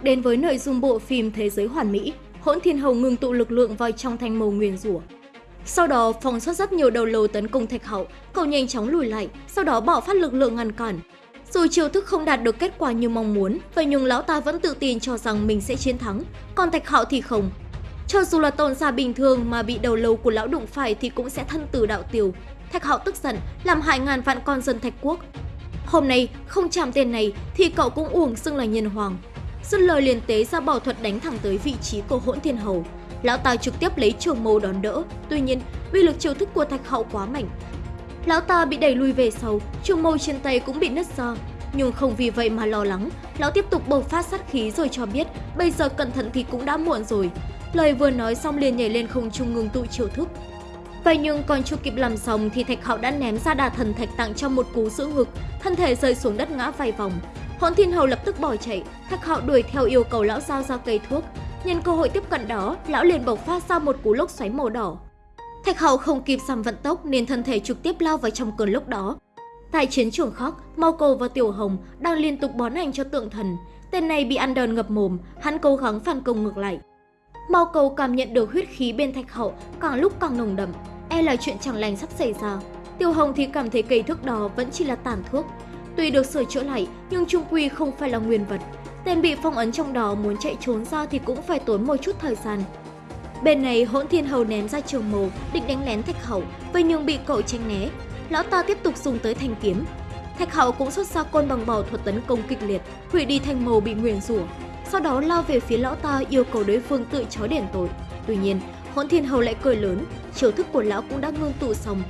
tục đến với nội dung bộ phim Thế giới hoàn mỹ, hỗn thiên hầu ngừng tụ lực lượng vào trong thanh màu nguyền rủa. Sau đó, phòng xuất rất nhiều đầu lâu tấn công thạch hậu, cậu nhanh chóng lùi lại, sau đó bỏ phát lực lượng ngăn cản. Dù chiêu thức không đạt được kết quả như mong muốn, vậy nhưng lão ta vẫn tự tin cho rằng mình sẽ chiến thắng, còn thạch hậu thì không. Cho dù là tôn giả bình thường mà bị đầu lâu của lão đụng phải thì cũng sẽ thân tử đạo tiêu. Thạch hậu tức giận, làm hại ngàn vạn con dân thạch quốc. Hôm nay, không chạm tên này thì cậu cũng uổng xưng là nhân hoàng. Dứt lời liền tế ra bảo thuật đánh thẳng tới vị trí của hỗn thiên hầu. Lão ta trực tiếp lấy trường mâu đón đỡ. Tuy nhiên, uy lực chiêu thức của thạch hậu quá mạnh. Lão ta bị đẩy lui về sau, trường mâu trên tay cũng bị nứt ra. Nhưng không vì vậy mà lo lắng, lão tiếp tục bộc phát sát khí rồi cho biết bây giờ cẩn thận thì cũng đã muộn rồi. Lời vừa nói xong liền nhảy lên không trung ngừng tụ chiêu thức. Vậy nhưng còn chưa kịp làm xong thì Thạch Hạo đã ném ra đà thần thạch tặng cho một cú giữ ngực, thân thể rơi xuống đất ngã vài vòng. Hỗn Thiên Hầu lập tức bỏ chạy, Thạch Hạo đuổi theo yêu cầu lão giao ra cây thuốc. Nhân cơ hội tiếp cận đó, lão liền bộc phát ra một cú lốc xoáy màu đỏ. Thạch hậu không kịp giảm vận tốc nên thân thể trực tiếp lao vào trong cơn lốc đó. Tại chiến trường khóc, Mao Cầu và Tiểu Hồng đang liên tục bón hành cho tượng thần. Tên này bị ăn đòn ngập mồm, hắn cố gắng phản công ngược lại. Mao Cầu cảm nhận được huyết khí bên Thạch Hậu càng lúc càng nồng đậm, e là chuyện chẳng lành sắp xảy ra. Tiểu Hồng thì cảm thấy cây thuốc đó vẫn chỉ là tàn thuốc. Tuy được sửa chữa lại, nhưng trung quy không phải là nguyên vật. Tên bị phong ấn trong đó muốn chạy trốn ra thì cũng phải tốn một chút thời gian. Bên này, hỗn thiên hầu ném ra trường màu, định đánh lén thạch hậu, vậy nhưng bị cậu tránh né. Lão ta tiếp tục dùng tới thanh kiếm. Thạch hậu cũng xuất ra côn bằng bảo thuật tấn công kịch liệt, hủy đi thanh màu bị nguyền rủa. Sau đó lao về phía lão ta yêu cầu đối phương tự chối đền tội. Tuy nhiên, hỗn thiên hầu lại cười lớn, chiêu thức của lão cũng đã ngưng tụ xong.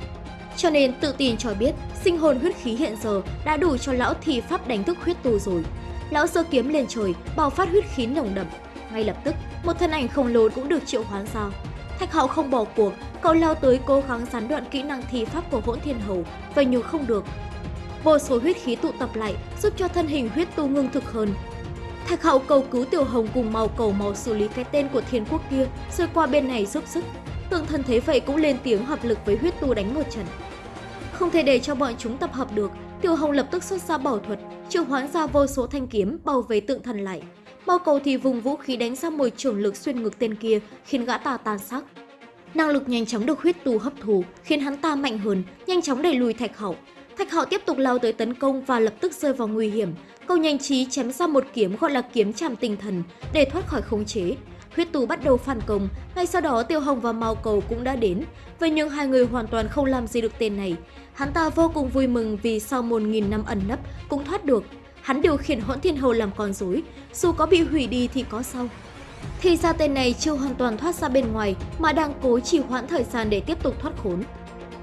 Cho nên tự tin cho biết sinh hồn huyết khí hiện giờ đã đủ cho lão thi pháp đánh thức huyết tu rồi. Lão giơ kiếm lên trời, bao phát huyết khí nồng đậm. Ngay lập tức, một thân ảnh khổng lồ cũng được triệu hoán ra. Thạch Hạo không bỏ cuộc, cậu lao tới cố gắng gián đoạn kỹ năng thi pháp của hỗn thiên hầu, vậy nhưng không được. Vô số huyết khí tụ tập lại giúp cho thân hình huyết tu ngưng thực hơn. Thạch Hạo cầu cứu Tiểu Hồng cùng màu cầu màu xử lý cái tên của thiên quốc kia, rồi qua bên này giúp sức. Tượng thần thấy vậy cũng lên tiếng hợp lực với huyết tu đánh một trận. Không thể để cho bọn chúng tập hợp được, Tiểu Hồng lập tức xuất ra bảo thuật, triệu hoán ra vô số thanh kiếm bao vây tượng thần lại. Bao cầu thì vùng vũ khí đánh ra một trường lực xuyên ngực tên kia, khiến gã ta tan xác. Năng lực nhanh chóng được huyết tu hấp thụ, khiến hắn ta mạnh hơn, nhanh chóng đẩy lùi Thạch Hậu. Thạch Hậu tiếp tục lao tới tấn công và lập tức rơi vào nguy hiểm. Câu nhanh trí chém ra một kiếm gọi là kiếm chạm tinh thần để thoát khỏi khống chế. Huyết tù bắt đầu phản công, ngay sau đó Tiêu Hồng và Mao Cầu cũng đã đến. Vậy nhưng hai người hoàn toàn không làm gì được tên này. Hắn ta vô cùng vui mừng vì sau một nghìn năm ẩn nấp cũng thoát được. Hắn điều khiển hỗn thiên hầu làm con rối, dù có bị hủy đi thì có sao. Thì ra tên này chưa hoàn toàn thoát ra bên ngoài mà đang cố trì hoãn thời gian để tiếp tục thoát khốn.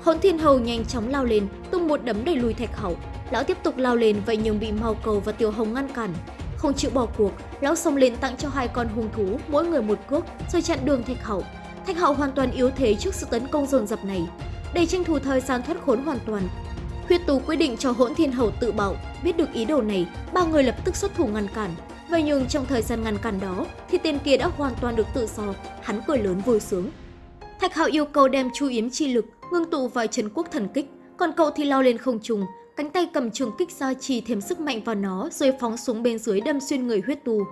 Hỗn thiên hầu nhanh chóng lao lên, tung một đấm đẩy lùi thạch hậu. Lão tiếp tục lao lên vậy nhưng bị Mao Cầu và Tiêu Hồng ngăn cản. Không chịu bỏ cuộc, lão xông lên tặng cho hai con hung thú mỗi người một cước rồi chặn đường thạch hậu. Thạch hậu hoàn toàn yếu thế trước sự tấn công dồn dập này. Để tranh thủ thời gian thoát khốn hoàn toàn, Huyết Tú quyết định cho Hỗn Thiên Hầu tự bảo. Biết được ý đồ này, ba người lập tức xuất thủ ngăn cản. Vậy nhưng trong thời gian ngăn cản đó, thì tên kia đã hoàn toàn được tự do. Hắn cười lớn vui sướng. Thạch Hạo yêu cầu đem chu yếm chi lực ngưng tụ vào Trấn Quốc Thần Kích, còn cậu thì lao lên không trung, cánh tay cầm trường kích ra chỉ thêm sức mạnh vào nó rồi phóng xuống bên dưới đâm xuyên người huyết tù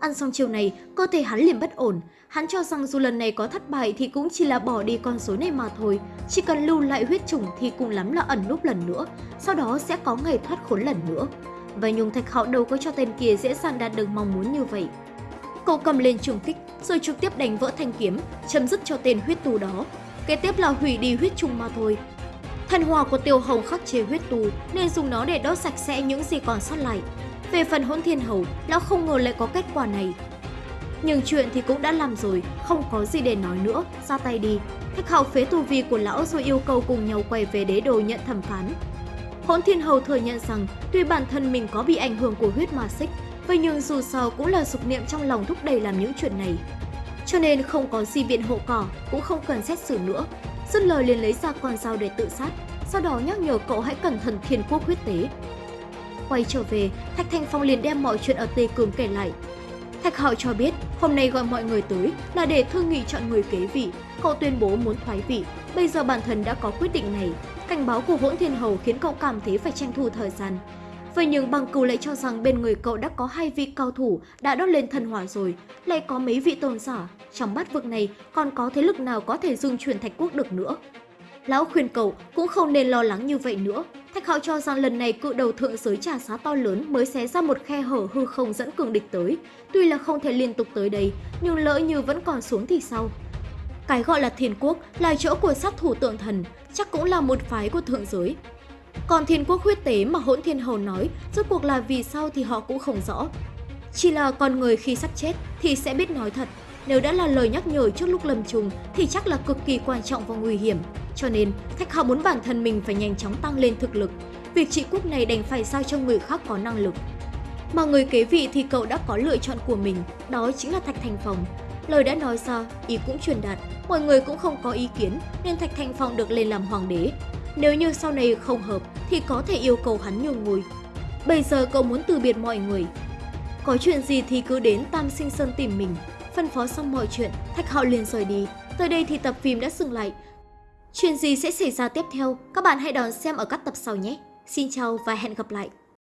Ăn xong chiều này, cơ thể hắn liền bất ổn. Hắn cho rằng dù lần này có thất bại thì cũng chỉ là bỏ đi con số này mà thôi. Chỉ cần lưu lại huyết trùng thì cùng lắm là ẩn núp lần nữa, sau đó sẽ có ngày thoát khốn lần nữa. Và Nhung Thạch Hạo đâu có cho tên kia dễ dàng đạt được mong muốn như vậy. Cậu cầm lên trường kích rồi trực tiếp đánh vỡ thanh kiếm, chấm dứt cho tên huyết tù đó. Kế tiếp là hủy đi huyết trùng mà thôi. Thần hòa của Tiêu Hồng khắc chế huyết tù nên dùng nó để đốt sạch sẽ những gì còn sót lại. Về phần hỗn thiên hầu, lão không ngờ lại có kết quả này. Nhưng chuyện thì cũng đã làm rồi, không có gì để nói nữa, ra tay đi. Thách hạo phế tù vi của lão rồi yêu cầu cùng nhau quay về đế đồ nhận thẩm phán. Hỗn thiên hầu thừa nhận rằng tuy bản thân mình có bị ảnh hưởng của huyết ma xích, vậy nhưng dù sao cũng là dục niệm trong lòng thúc đẩy làm những chuyện này. Cho nên không có gì biện hộ cỏ, cũng không cần xét xử nữa. Dứt lời liền lấy ra con dao để tự sát, sau đó nhắc nhở cậu hãy cẩn thận thiên quốc huyết tế. Quay trở về, Thạch Thanh Phong liền đem mọi chuyện ở Tây Cường kể lại. Thạch Hạo cho biết hôm nay gọi mọi người tới là để thương nghị chọn người kế vị. Cậu tuyên bố muốn thoái vị, bây giờ bản thân đã có quyết định này. Cảnh báo của hỗn thiên hầu khiến cậu cảm thấy phải tranh thủ thời gian. Vậy nhưng bằng cừu lại cho rằng bên người cậu đã có hai vị cao thủ đã đốt lên thần hỏa rồi, lại có mấy vị tôn giả. Trong bát vực này còn có thế lực nào có thể dung chuyển thạch quốc được nữa. Lão khuyên cậu cũng không nên lo lắng như vậy nữa. Thạch hạo cho rằng lần này cự đầu thượng giới trả giá to lớn mới xé ra một khe hở hư không dẫn cường địch tới. Tuy là không thể liên tục tới đây, nhưng lỡ như vẫn còn xuống thì sao? Cái gọi là thiên quốc là chỗ của sát thủ tượng thần, chắc cũng là một phái của thượng giới. Còn thiên quốc huyết tế mà hỗn thiên hầu nói, rốt cuộc là vì sao thì họ cũng không rõ. Chỉ là con người khi sắp chết thì sẽ biết nói thật. Nếu đã là lời nhắc nhở trước lúc lầm trùng thì chắc là cực kỳ quan trọng và nguy hiểm. Cho nên, Thạch Hạo muốn bản thân mình phải nhanh chóng tăng lên thực lực. Việc trị quốc này đành phải sao cho người khác có năng lực. Mà người kế vị thì cậu đã có lựa chọn của mình, đó chính là Thạch Thành Phòng. Lời đã nói ra, ý cũng truyền đạt, mọi người cũng không có ý kiến nên Thạch Thành Phong được lên làm hoàng đế. Nếu như sau này không hợp thì có thể yêu cầu hắn nhường ngôi. Bây giờ cậu muốn từ biệt mọi người. Có chuyện gì thì cứ đến Tam Sinh Sơn tìm mình. Phân phó xong mọi chuyện, Thạch Hạo liền rời đi. Tới đây thì tập phim đã dừng lại. Chuyện gì sẽ xảy ra tiếp theo? Các bạn hãy đón xem ở các tập sau nhé. Xin chào và hẹn gặp lại!